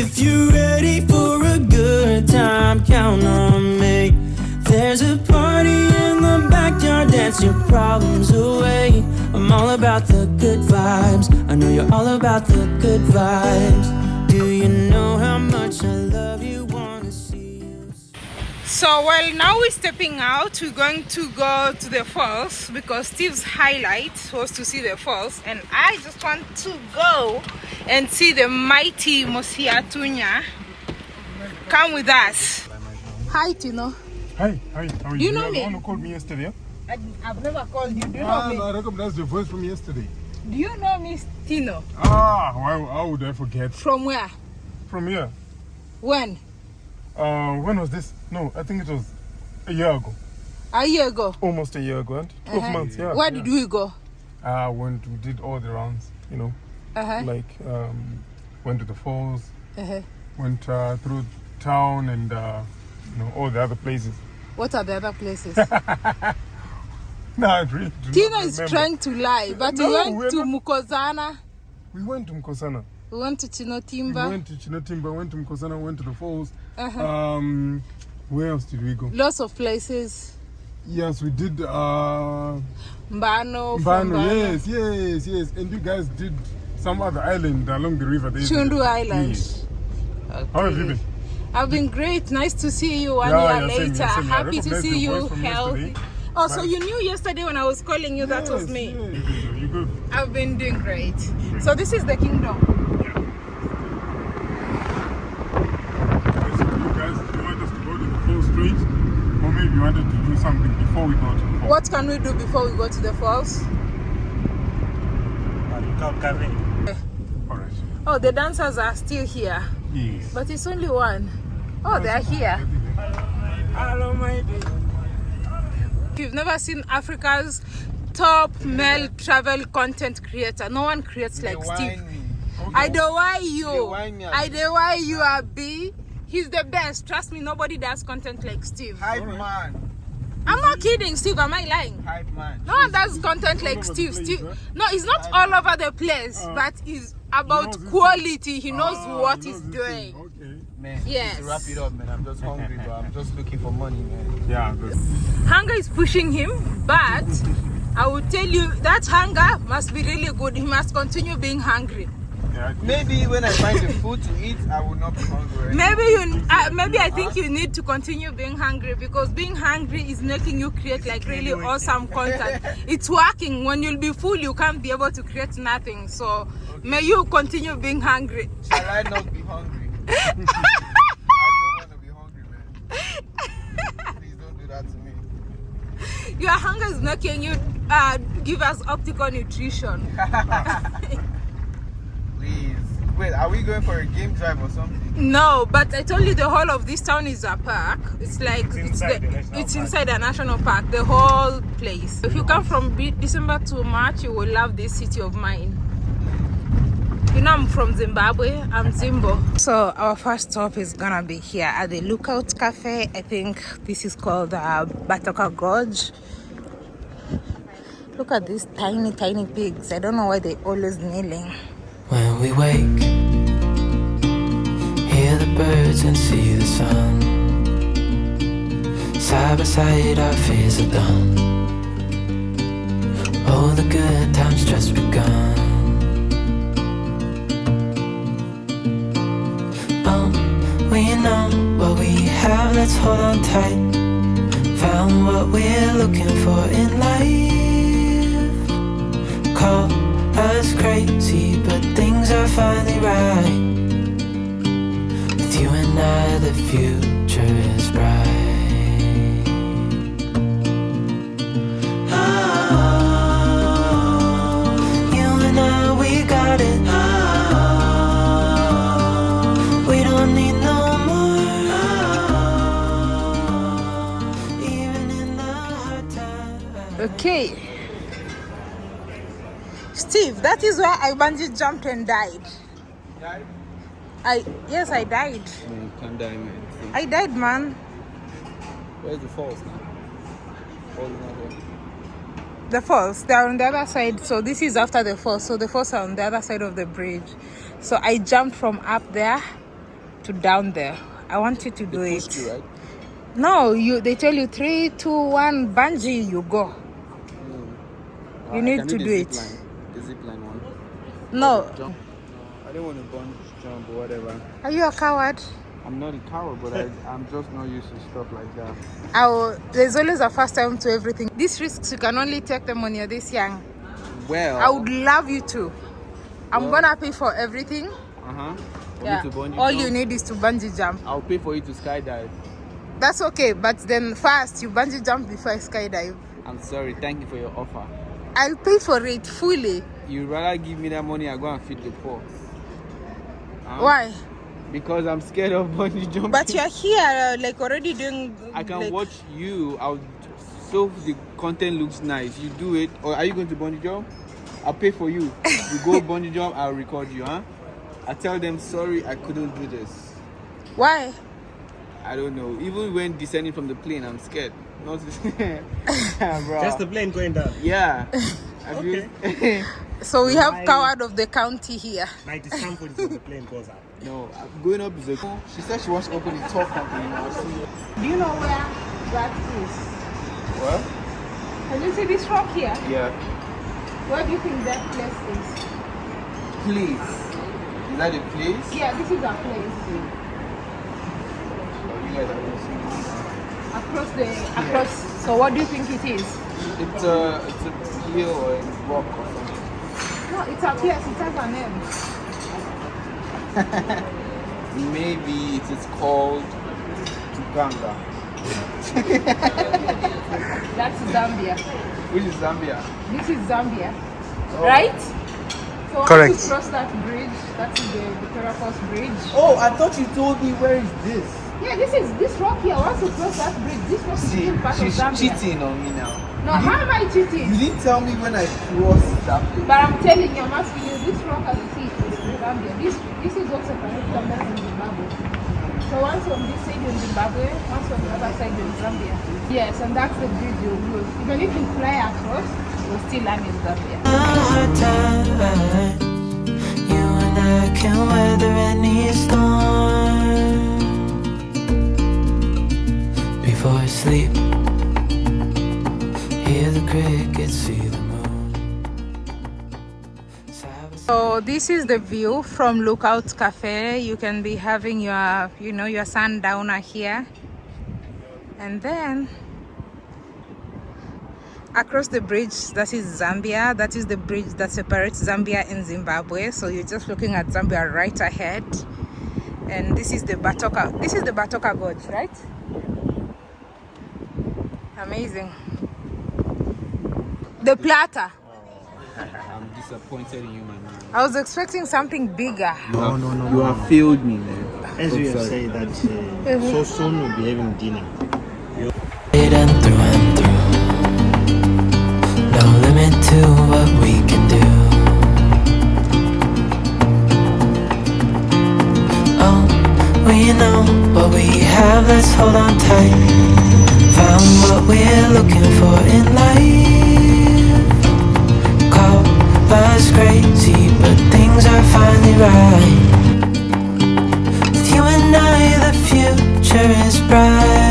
If you're ready for a good time, count on me. There's a party in the backyard, dance your problems away. I'm all about the good vibes. I know you're all about the good vibes. Do you know how much I love you? You. So well now we're stepping out we're going to go to the falls because Steve's highlight was to see the falls and I just want to go and see the mighty Mosi-oa-Tunya come with us hi Tino Hi, hi, how are You you? know me? the one who called me yesterday. I, I've never called you do you Ah, know no, I me recognized your voice from yesterday. do you know me Tino Ah, why, how would I forget? from where From here. when Uh, when was this? No, I think it was a year ago. a year ago Almost a year ago, and 12 Uh-huh. months, yeah. where did we go Ah, went, we did all the rounds, you know, uh-huh like, um, went to the falls, uh-huh went uh, through town and, uh, you know, all the other places. what are the other places No, I really not is trying to lie but No, we went to not- Mukozana We went to Mkosana. We went to Chinotimba. We went to Chinotimba, went to Mkosana, went to the falls. uh-huh. Um, where else did we go? lots of places Yes, we did. Uh, Mbano, Mbano, yes, yes, yes. And you guys did some other island along the river. There. Chundu Island. Yes. How have you been? I've been great. Nice to see you one Yeah, year yeah, later. same here. Happy to see you healthy. yesterday. Oh, so you knew yesterday when I was calling you that was Yes, me. yes. You good? I've been doing great. So this is the kingdom. Basically, you guys, you want us to go to the full street, or maybe you wanted to do something before we go to the falls? What can we do before we go to the falls? All right. Oh, the dancers are still here, Yes. but it's only one. Oh, they're here. Hello, my dear. If you've never seen Africa's top male travel content creator, no one creates like Steve. I don't why you. I don't why you are B. He's the best. Trust me, nobody does content like Steve. Hype man. I'm not kidding, Steve. Am I lying? Hype man. No one does content like Steve. place, Steve. huh? No, it's not all over the place, Uh, but it's about his- quality. He knows Ah, what he he's knows his doing. thing. Okay. Man, Yes. to wrap it up, man. I'm just hungry, but I'm just looking for money, man. Yeah, good. Hunger is pushing him, but I will tell you that hunger must be really good. He must continue being hungry. Yeah, Maybe when I find the food to eat, I will not be hungry. Maybe you, uh, maybe I think you need to continue being hungry because being hungry is making you create like really awesome content. It's working. When you'll be full, you can't be able to create nothing. So may you continue being hungry. Shall I not be hungry? I don't want to be hungry, man. Please don't do that to me. Your hunger is making you uh, give us optical nutrition. Please. Wait, are we going for a game drive or something? No, but I told you the whole of this town is a park. It's like it's, inside the, the it's inside a national park. The whole place. If you come from December to March, you will love this city of mine. You know I'm from Zimbabwe. I'm Zimbo. So our first stop is gonna be here at the Lookout Cafe. I think this is called uh, Batoka Gorge. Look at these tiny, tiny pigs. I don't know why they're always kneeling. When we wake, hear the birds and see the sun. Side by side, our fears are done. Oh, the good times just begun. Oh, we know what we have, let's hold on tight. Found what we're looking for in life. Call crazy, but things are finally right. With you and I, the future is bright. Oh, you and I, we got it. Oh, we don't need no more. Oh, even in the hard times. Okay. Steve, that is where I bungee jumped and died. Died? I yes, I died. Man, calm down, man. I died, man. Where's the falls now? Falls. The falls, they're on the other side. So this is after the falls. So the falls are on the other side of the bridge. So I jumped from up there to down there. I want you to do They it. you, right? No, you. They tell you three, two, one, bungee. You go. Uh, You I need to do it. Line, the zip line one. No. Jump. I don't want to bungee jump or whatever. Are you a coward? I'm not a coward, but I, I'm just not used to stuff like that. I will, there's always a first time to everything. These risks you can only take them when you're this young. Well, I would love you to. I'm Well- gonna pay for everything. Uh huh. Yeah. me to bungee All jump, you need is to bungee jump. I'll pay for you to skydive. That's okay, but then first you bungee jump before I skydive. I'm sorry. Thank you for your offer. I'll pay for it fully. You rather give me that money, I go and feed the poor. Huh? Why? Because I'm scared of bungee jumping. But you're here, uh, like already doing. I can like, watch you. I'll so the content looks nice. You do it, or are you going to bungee jump? I'll pay for you. You go bungee jump. I'll record you, huh? I tell them sorry, I couldn't do this. Why? I don't know. Even when descending from the plane, I'm scared. Not bro. Just the plane going down. yeah. Have you- So we have Why? coward of the county here. My discomfort is when the plane goes up. no, I'm going up is a. She said she wants to open a talk company. Do you know where that is? What? Can you see this rock here? Yeah. Where do you think that place is? Please. Is that a place? Yeah, this is our place. Oh, you guys are going to see. Across the across. So what do you think it is? It's a it's a hill or a rock or something. No, it's a place. It has a name. Maybe it is called Tuganga, That's Zambia. which is Zambia. This is Zambia, oh. right? So once Correct. you cross that bridge, that is the Victoria Falls Bridge. Oh, I thought you told me where is this? Yeah, this is this rock here. Once you cross that bridge, this rock is See, still part of she's cheating on me now. No, how am I cheating? You didn't tell me when I crossed that place. But I'm telling you, I'm asking you, this rock as you see is Zambia. This this is what separates Zambia from Zimbabwe. So once on this side you're in Zimbabwe, once on the other side you're in Zambia. Yes, and that's the bridge you'll use. Even if you fly across, you'll still land in Zambia. hard. You and I can weather any storm. Before I sleep, hear the crickets, see the moon. So this is the view from Lookout Cafe. You can be having your, you know, your sundowner here. And then across the bridge, that is Zambia. That is the bridge that separates Zambia and Zimbabwe. So you're just looking at Zambia right ahead. And this is the Batoka. This is the Batoka Gorge, right? Amazing. The platter. I'm disappointed in you, my man. I was expecting something bigger. No, no, no. You have failed me, man. As I'm you have said that uh, so soon we'll be having dinner. And through and through. No limit to what we can do. Oh, we know what we have, let's hold on tight. Found what we're looking for in life. Us crazy, but things are finally right. With you and I, the future is bright.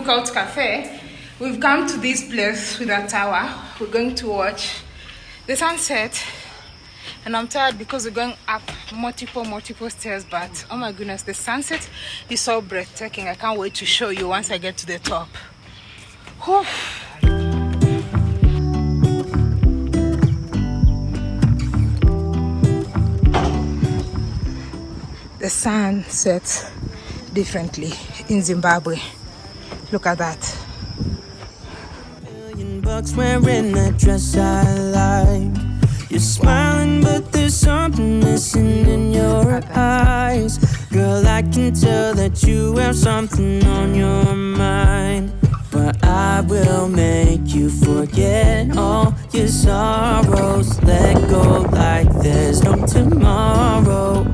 Lookout Cafe, we've come to this place with a tower. We're going to watch the sunset. And I'm tired because we're going up multiple, multiple stairs. But oh my goodness, the sunset is so breathtaking. I can't wait to show you once I get to the top. Whew. the sun sets differently in Zimbabwe. Look at that. Million bucks wearing that dress I like. You're smiling, but there's something missing in your eyes. Girl, I can tell that you have something on your mind. But I will make you forget all your sorrows. Let go like there's no tomorrow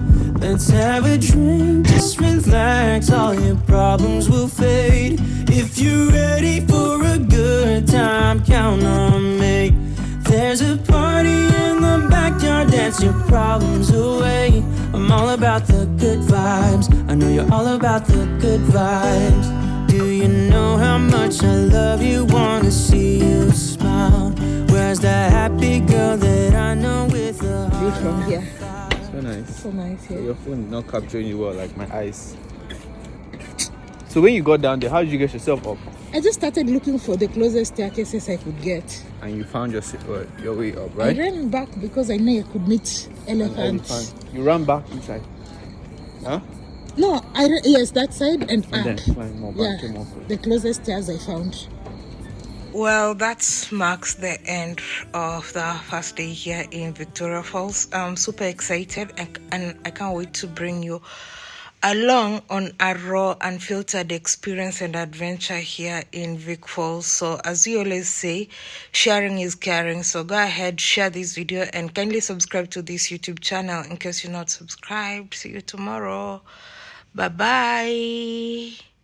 let's have a drink. Just relax, all your problems will fade. If you're ready for a good time, count on me. There's a party in the backyard, dance your problems away. I'm all about the good vibes. I know you're all about the good vibes. Do you know how much I love you? Wanna see you smile. Where's that happy girl that I know with a heart? So nice. So nice here. Your phone is not capturing you well, like my eyes. So when you got down there, how did you get yourself up? I just started looking for the closest staircases I could get. And you found your uh, your way up, right? I ran back because I knew I could meet elephants. elephant. You ran back inside. Huh? No, I yes that side and, And up. then climb more yeah, back, came off. the closest stairs I found. Well, that marks the end of the first day here in Victoria Falls. I'm super excited and, and I can't wait to bring you along on a raw unfiltered experience and adventure here in Vic Falls. So, as we always say, sharing is caring. So, go ahead, share this video, and kindly subscribe to this YouTube channel in case you're not subscribed. See you tomorrow. Bye bye.